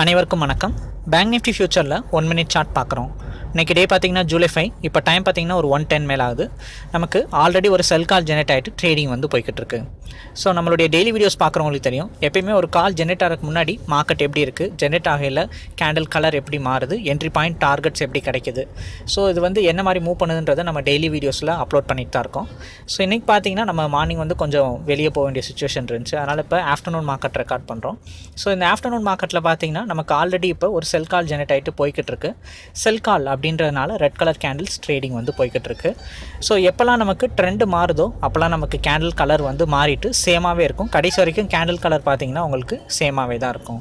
அனைவருக்கும் வணக்கம். Bank Nifty ஃபியூச்சரில் ஒன் மினிட் சார்ட் பார்க்குறோம். இன்றைக்கி டே பார்த்தீங்கன்னா ஜூலை ஃபைவ் இப்போ டைம் பார்த்தீங்கன்னா ஒரு ஒன் டென் மேலே ஆகுது. நமக்கு ஆல்ரெடி ஒரு செல் கால் ஜெனரேட் ஆகிட்டு ட்ரேடிங் வந்து போய்கிட்டு இருக்கு. ஸோ நம்மளுடைய டெய்லி வீடியோஸ் பார்க்குறவங்களுக்கு தெரியும். எப்பயுமே ஒரு கால் ஜெனரேட் ஆகிறதுக்கு முன்னாடி மார்க்கெட் எப்படி இருக்குது ஜெனரேட் ஆகையில் கேண்டில் கலர் எப்படி மாறுது? என்ட்ரி பாயிண்ட் டார்கெட்ஸ் எப்படி கிடைக்குது? ஸோ இது வந்து என்ன மாதிரி மூவ் பண்ணுதுன்றதை நம்ம டெய்லி வீடியோஸில் அப்லோட் பண்ணிட்டு தான் இருக்கோம். ஸோ இன்றைக்கி பார்த்தீங்கன்னா நம்ம மார்னிங் வந்து கொஞ்சம் வெளியே போக வேண்டிய சுச்சுவேஷன் இருந்துச்சு. அதனால் இப்போ ஆஃப்டர்நூன் மார்க்கெட் ரெக்கார்ட் பண்ணுறோம் ஸோ இந்த ஆஃப்டர்நூன் மார்க்கெட்டில் பார்த்தீங்கன்னா நமக்கு ஆல்ரெடி இப்போ ஒரு செல் கால் ஜெனரேட் ஆகிட்டு போய்கிட்டு இருக்கு. செல் கால் அப்படின்றதுனால ரெட் கலர் கேண்டில்ஸ் ட்ரேடிங் வந்து போய்கிட்டு இருக்கு ஸோ எப்போல்லாம் நமக்கு ட்ரெண்டு மாறுதோ அப்போல்லாம் நமக்கு கேண்டில் கலர் வந்து மாறிட்டு சேமாகவே இருக்கும். கடைசி வரைக்கும் கேண்டில் கலர் பார்த்தீங்கன்னா உங்களுக்கு சேமாகவே தான் இருக்கும்.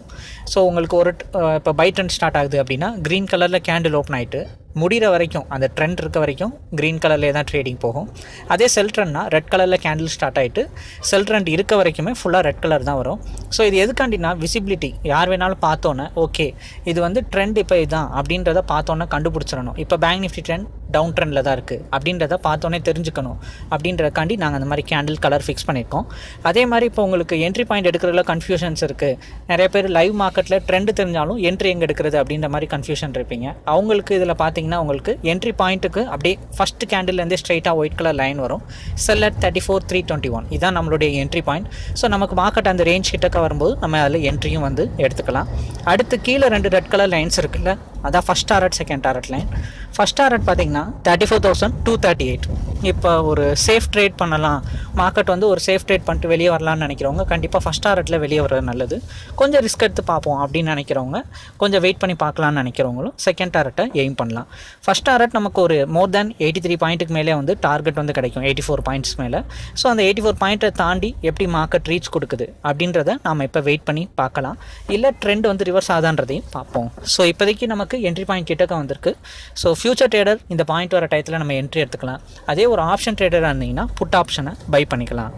ஸோ உங்களுக்கு ஒரு இப்போ பை ட்ரெண்ட் ஸ்டார்ட் ஆகுது அப்படின்னா க்ரீன் கலரில் கேண்டில் ஓப்பன் ஆகிட்டு முடிகிற வரைக்கும் அந்த ட்ரெண்ட் இருக்க வரைக்கும் க்ரீன் கலர்லேயே தான் ட்ரேடிங் போகும். அதே செல் ட்ரெண்ட்னா ரெட் கலரில் கேண்டில் ஸ்டார்ட் ஆகிட்டு செல் ட்ரெண்ட் இருக்க வரைக்குமே ஃபுல்லாக ரெட் கலர் தான் வரும். ஸோ இது எதுக்காண்டினா விசிபிலிட்டி யார் வேணாலும் பார்த்தோன்னே ஓகே இது வந்து ட்ரெண்ட் இப்போ இதுதான் அப்படின்றத பார்த்தோன்னே கண்டுபிடிச்சிடணும். இப்போ பேங்க் நிஃப்டி ட்ரெண்ட் டவுன் ட்ரெண்டில் தான் இருக்குது அப்படின்றத பார்த்தோன்னே தெரிஞ்சுக்கணும். அப்படின்றக்காண்டி நாங்கள் அந்த மாதிரி கேண்டில் கலர் ஃபிக்ஸ் பண்ணியிருக்கோம். அதே மாதிரி இப்போ உங்களுக்கு என்ட்ரி பாயிண்ட் எடுக்கிறதுல கன்ஃபியூஷன்ஸ் இருக்குது நிறைய பேர் லைவ் மார்க்கெட்டில் ட்ரெண்ட் தெரிஞ்சாலும் என்ட்ரி எங்கே எடுக்கிறது அப்படின்ற மாதிரி கன்ஃபியூஷன் இருப்பீங்க. அவங்களுக்கு இதில் பார்த்தீங்கன்னா உங்களுக்கு என்ட்ரி பாயிண்ட்டுக்கு அப்படியே ஃபஸ்ட் கேண்டில்லேருந்தே ஸ்ட்ரைட்டாக ஒயிட் கலர் லைன் வரும் sell at thirty four three twenty one இதான் நம்மளுடைய என்ட்ரி பாயிண்ட் ஸோ நமக்கு மார்க்கெட் அந்த ரேஞ்ச் கிட்டக்க வரும்போது நம்ம அதில் என்ட்ரியும் வந்து எடுத்துக்கலாம். அடுத்து கீழே ரெண்டு ரெட் கலர் லைன்ஸ் இருக்குல்ல அதான் first target second target line first target பார்த்தீங்கன்னா thirty four thousand two thirty eight இப்போ ஒரு சேஃப் ட்ரேட் பண்ணலாம். மார்க்கெட் வந்து ஒரு சேஃப் ட்ரேட் பண்ணிட்டு வெளியே வரலாம்னு நினைக்கிறவங்க கண்டிப்பாக ஃபஸ்ட் டாரட்டில் வெளியே வர்றது நல்லது. கொஞ்சம் ரிஸ்க் எடுத்து பார்ப்போம் அப்படின்னு நினைக்கிறவங்க கொஞ்சம் வெயிட் பண்ணி பார்க்கலாம்னு நினைக்கிறவங்களும் செகண்ட் டாரட்டை எய்ம் பண்ணலாம். ஃபஸ்ட் டாரட் நமக்கு ஒரு மோர் தேன் எயிட்டி த்ரீ பாயிண்ட்டுக்கு மேலே வந்து டார்கெட் வந்து கிடைக்கும் எயிட்டி ஃபோர் பாயிண்ட்ஸ் மேலே. ஸோ அந்த எயிட்டி ஃபோர் பாயிண்ட்டை தாண்டி எப்படி மார்க்கெட் ரீச் கொடுக்குது அப்படின்றத நாம் இப்போ வெயிட் பண்ணி பார்க்கலாம். இல்லை ட்ரெண்ட் வந்து ரிவர்ஸ் ஆதான்றதையும் பார்ப்போம். ஸோ இப்போதைக்கு நமக்கு என்ட்ரி பாயிண்ட் கிட்டக்க வந்திருக்கு. ஸோ ஃபியூச்சர் ட்ரேடர் இந்த பாயிண்ட் வர டயத்தில் நம்ம என்ட்ரி எடுத்துக்கலாம். அதே ஒரு ஆப்ஷன் ட்ரேடராக இருந்தீங்கன்னா புட் ஆப்ஷனை பை பண்ணிக்கலாம்.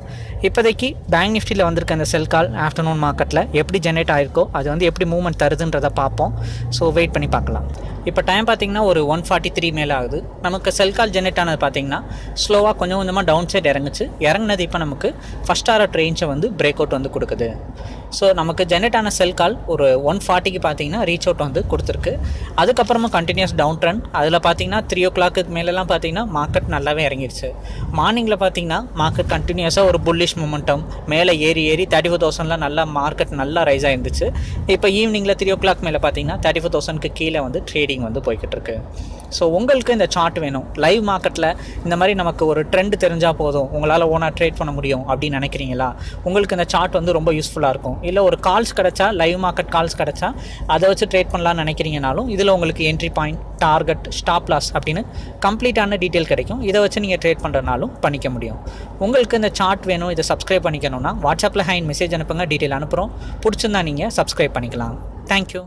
இப்போதைக்கு பேங்க் நிஃப்டியில் வந்திருக்க அந்த செல் கால் ஆஃப்டர்நூன் மார்க்கெட்டில் எப்படி ஜென்ரேட் ஆயிருக்கோ அது வந்து எப்படி மூவ்மெண்ட் தருதுன்றதை பார்ப்போம். ஸோ வெயிட் பண்ணி பார்க்கலாம். இப்போ டைம் பார்த்தீங்கன்னா ஒரு ஒன் ஃபார்ட்டி த்ரீ மேலே ஆகுது. நமக்கு செல் கால் ஜென்ரேட் ஆனது பார்த்தீங்கன்னா ஸ்லோவாக கொஞ்சம் கொஞ்சமாக டவுன் சைட் இறங்குச்சு. இறங்குனது இப்போ நமக்கு ஃபஸ்ட் ஆர் ரேஞ்சை வந்து பிரேக் அவுட் வந்து கொடுக்குது. ஸோ நமக்கு ஜென்ரேட் ஆன செல் கால் ஒரு ஒன் ஃபார்ட்டிக்கு பார்த்தீங்கன்னா ரீச் அவுட் வந்து கொடுத்துருக்கு. அதுக்கப்புறமா கண்டினியூஸ் டவுன் ட்ரெண்ட் அதில் பார்த்தீங்கன்னா த்ரீ ஓ கிளாக்கு மேலெலாம் பார்த்தீங்கன்னா மார்க்கெட் நல்லாவே இறங்கிடுச்சு. மார்னிங்கில் பார்த்தீங்கன்னா மார்க்கெட் கண்டினியூஸாக ஒரு புல்லிஷ் மூமெண்டம் மேலே ஏறி ஏறி தேர்ட்டி ஃபோர் தௌசண்ட்லாம் நல்லா மார்க்கெட் நல்லா ரைஸ் ஆயிருந்துச்சு. இப்போ ஈவினிங்கில் த்ரீ ஓ கிளாக் மேலே பார்த்தீங்கன்னா தேர்ட்டி ஃபோர் தௌசண்ட்க்கு கீழே வந்து ட்ரேடிங் வந்து போய்கிட்டு இருக்கு ஸோ உங்களுக்கு இந்த சார்ட் வேணும். லைவ் மார்க்கெட்டில் இந்த மாதிரி நமக்கு ஒரு ட்ரெண்ட் தெரிஞ்சால் போதும். உங்களால் ஓனாக ட்ரேட் பண்ண முடியும் அப்படின்னு நினைக்கிறீங்களா? உங்களுக்கு இந்த சார்ட் வந்து ரொம்ப யூஸ்ஃபுல்லாக இருக்கும். இல்லை ஒரு கால்ஸ் கிடச்சா லைவ் மார்க்கெட் கால்ஸ் கிடச்சா அதை வச்சு ட்ரேட் பண்ணலாம்னு நினைக்கிறீங்கனாலும் இதில் உங்களுக்கு entry point target stop loss அப்படின்னு கம்ப்ளீட்டான டீட்டெயில் கிடைக்கும். இதை வச்சு நீங்கள் ட்ரேட் பண்ணுறனாலும் பண்ணிக்க முடியும். உங்களுக்கு இந்த சார்ட் வேணும் இதை சப்ஸ்கிரைப் பண்ணிக்கணும்னா வாட்ஸ்அப்பில் ஹைன் மெசேஜ் அனுப்புங்க டீட்டெயில் அனுப்புகிறோம் பிடிச்சிருந்தா நீங்கள் சப்ஸ்கிரைப் பண்ணிக்கலாம். தேங்க்யூ